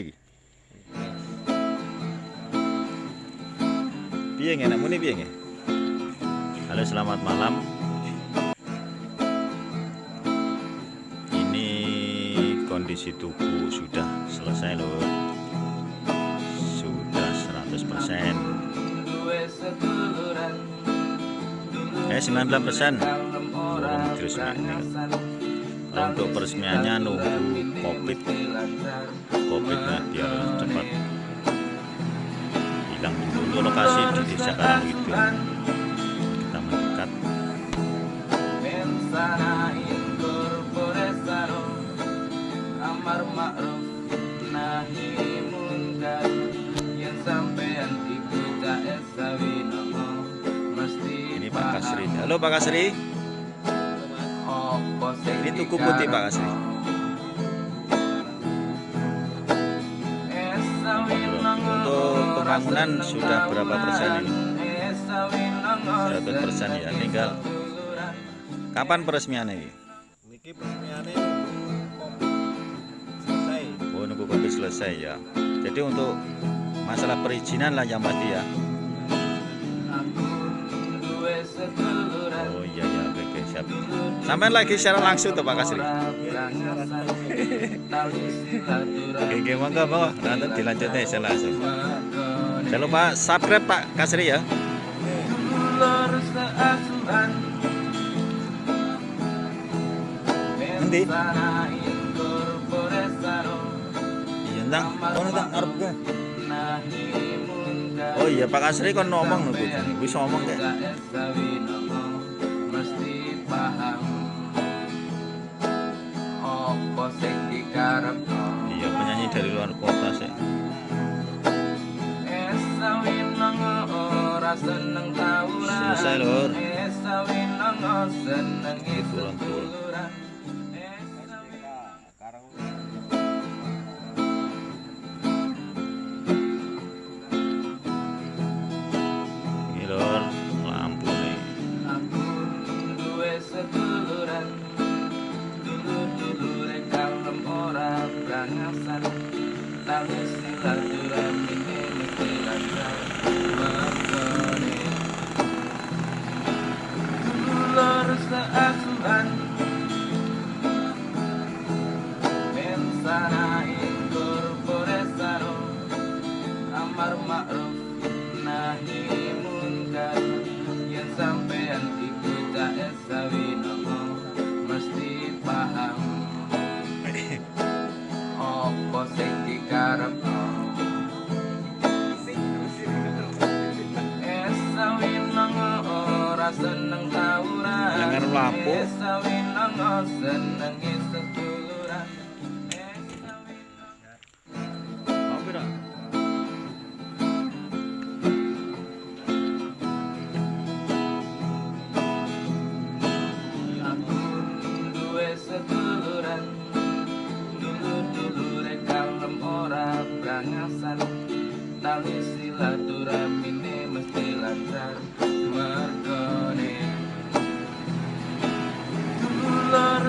iki? Piye nggih muni piye nggih? Halo, selamat malam. Ini kondisi tubuh sudah selesai loh. Sudah 100%. Eh 19% belum diresmikan. Untuk peresmiannya nunggu covid. Covidnya biar cepat hilang dulu untuk lokasi di desa Karangkidul kita mendekat. Amar ini Pak Kasri. Halo Pak Kasri ini tuku putih Pak Kasri. Untuk pembangunan sudah berapa persen ini? 100 persen ya tinggal kapan peresmiannya ini? Niki peresmiannya nunggu selesai. oh nunggu covid selesai ya. Jadi untuk masalah perizinan lah yang pasti ya sampai lagi secara langsung tuh Pak Kasri oke oke monggo monggo. Nanti dilanjutnya secara langsung. Jangan lupa subscribe Pak Kasri ya. Nanti. iya entang oh entang arep oh iya Pak Kasri kan ngomong nih bisa ngomong kayak dikarepno iya penyanyi dari luar kota sih. Selesai. Esawinang seneng itu Tangis ora brangasan Tali silaturahmine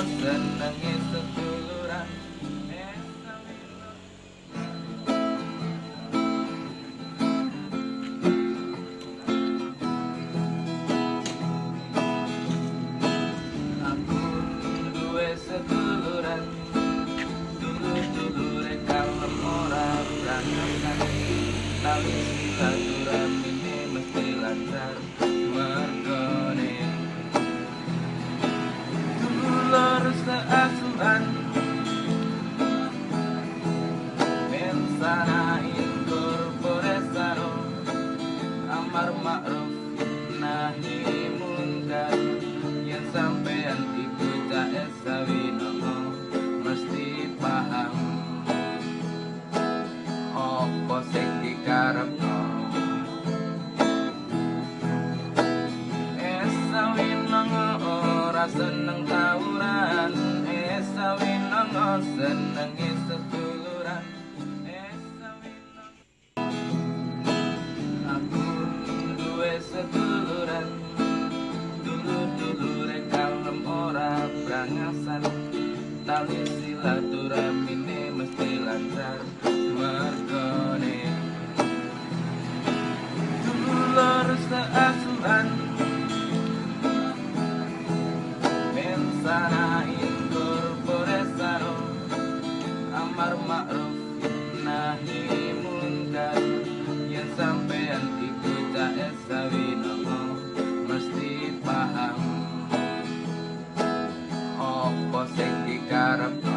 ng seneng tawuran. Eh, Esa winongo oh, seneng isa tuluran Esa eh, winongo Aku rindu setuluran tuluran Dulu-dulu rekalem ora brangasan tali paham Apa sing dikarep